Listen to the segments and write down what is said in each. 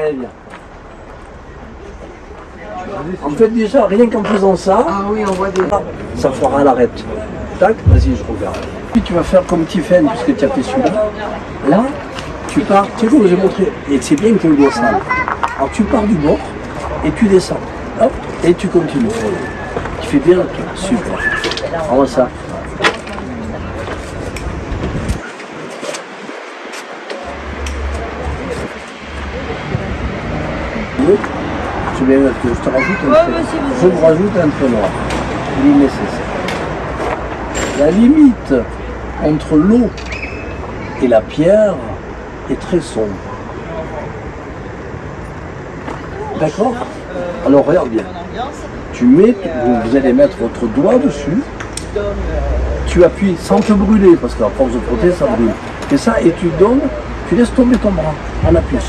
Très bien. En fait, déjà, rien qu'en faisant ça, Ah oui, on voit des... ça fera l'arête. Tac, vas-y, je regarde. Puis tu vas faire comme Tiffen, puisque tu as fait celui-là. Là, tu pars, tu sais, je vous ai montré, et c'est bien que le descende. Alors tu pars du bord, et tu descends. Hop, et tu continues. Tu fais bien le tour, super. Alors ça. Mettre, je te rajoute un trait. Je vous rajoute un trait noir. Il est nécessaire. La limite entre l'eau et la pierre est très sombre. D'accord Alors regarde bien. Tu mets, vous, allez mettre votre doigt dessus. Tu appuies sans te brûler, parce qu'à force de frotter, ça brûle. Fais ça et tu donnes, tu laisses tomber ton bras en appuyant.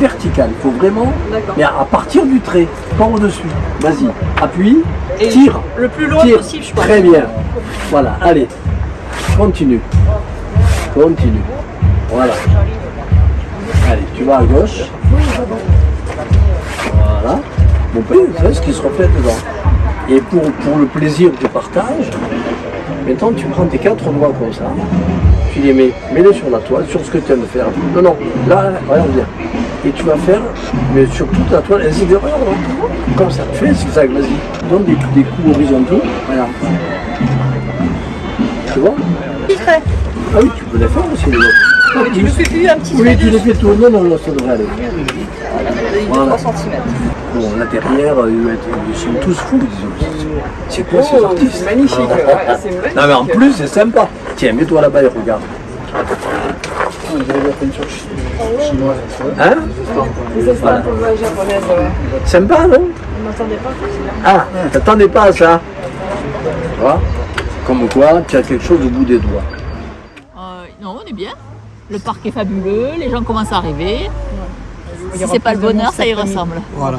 Vertical. Il faut vraiment. Mais à partir du trait, pas au-dessus. Vas-y, appuie, tire. Le plus loin Tire. possible, je pense. Très bien. Voilà, allez. Continue. Continue. Voilà. Allez, tu vas à gauche. Voilà. Bon, ben, c'est ce qui se reflète dedans. Et pour, pour le plaisir du partage, maintenant tu prends tes quatre doigts comme ça, tu les mets, mets-les sur la toile, sur ce que tu aimes faire. Non, non, là, regarde bien. Et tu vas faire, mais sur toute la toile, ainsi de regarde, regarde. comme ça, fais un zigzag, vas-y. Donne des, des coups horizontaux, regarde. Tu vois. Ah oui, tu peux les faire aussi, les autres. Mais tu fais plus un petit Oui, tu les fais tout. Non, non, non, ça devrait aller. 3 cm. Bon, là derrière, euh, ils sont tous fous. C'est quoi ces artistes C'est magnifique, ouais, c'est magnifique. Non mais en plus c'est sympa. Tiens, mets-toi là-bas et regarde. Hein Les estampes japonaises, ouais. Sympa, non On m'attendait pas. Ah, t'attendais pas à ça Tu vois Comme quoi, tu as quelque chose au bout des doigts. Euh, non, on est bien. Le parc est fabuleux, les gens commencent à arriver. Si c'est pas le bonheur, ça y ressemble. Voilà.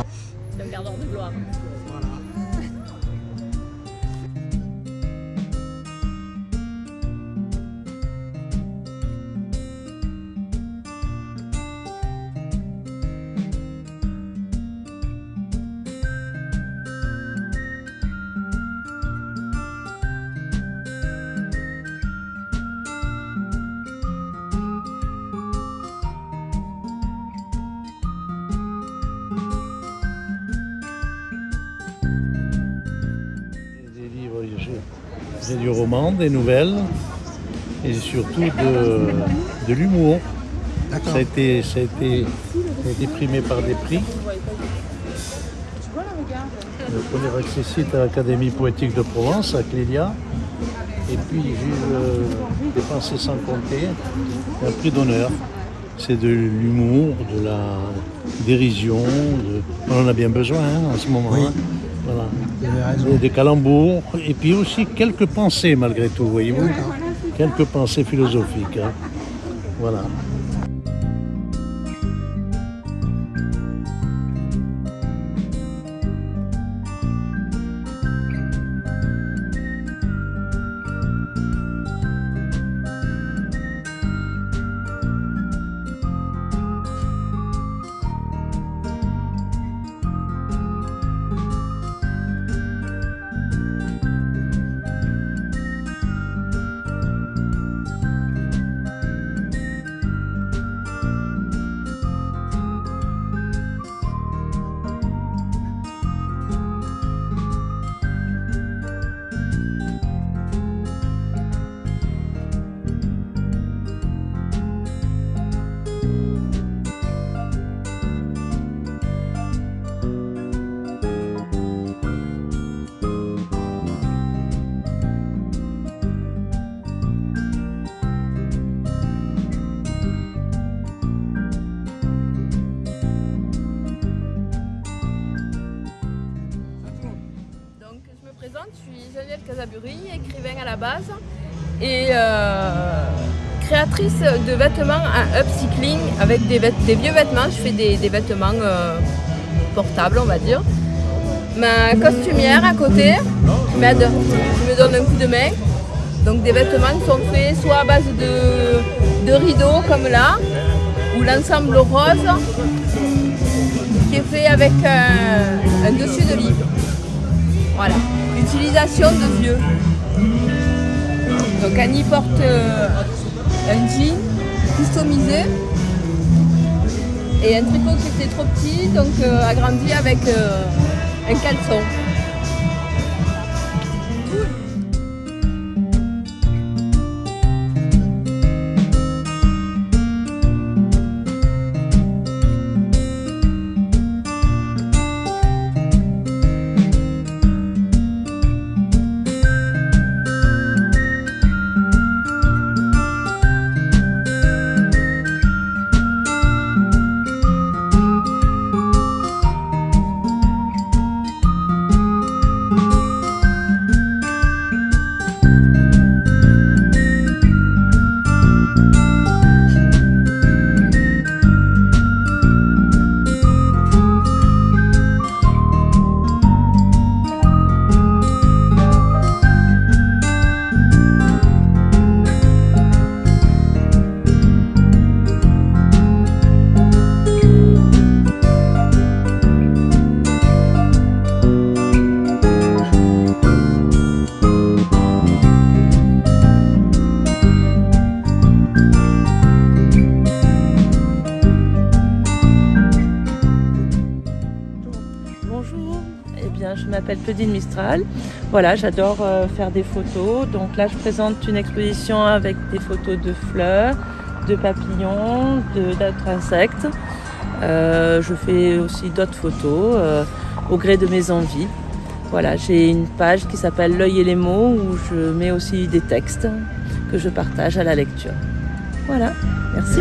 Du roman, des nouvelles et surtout de, de l'humour. Ça a, été, ça, a été, ça a été primé par des prix. Le premier accessite à l'Académie poétique de Provence, à Clélia. Et puis j'ai eu des pensées sans compter, un prix d'honneur. C'est de l'humour, de la dérision. de- On en a bien besoin hein, en ce moment. hein. Voilà. Des- Des calembours et puis aussi quelques pensées malgré tout, voyez-vous. Quelques pensées philosophiques. hein. Voilà. Je suis Geneviève Casaburi, écrivain à la base et euh, créatrice de vêtements en upcycling avec des, vieux vêtements. Je fais des, vêtements euh, portables, on va dire. Ma costumière à côté m'aide, qui me donne un coup de main. Donc, des vêtements qui sont faits soit à base de, de rideaux comme là, ou l'ensemble rose qui est fait avec un, un dessus de livre. Voilà. Utilisation de vieux. Donc Annie porte euh, un jean customisé et un tricot qui était trop petit, donc euh, agrandi avec euh, un caleçon. Bien, je m'appelle Claudine Mistral. Voilà, j'adore euh, faire des photos. Donc là, je présente une exposition avec des photos de fleurs, de papillons, d'autres insectes. Euh, je fais aussi d'autres photos euh, au gré de mes envies. Voilà, j'ai une page qui s'appelle L'œil et les mots où je mets aussi des textes que je partage à la lecture. Voilà, merci.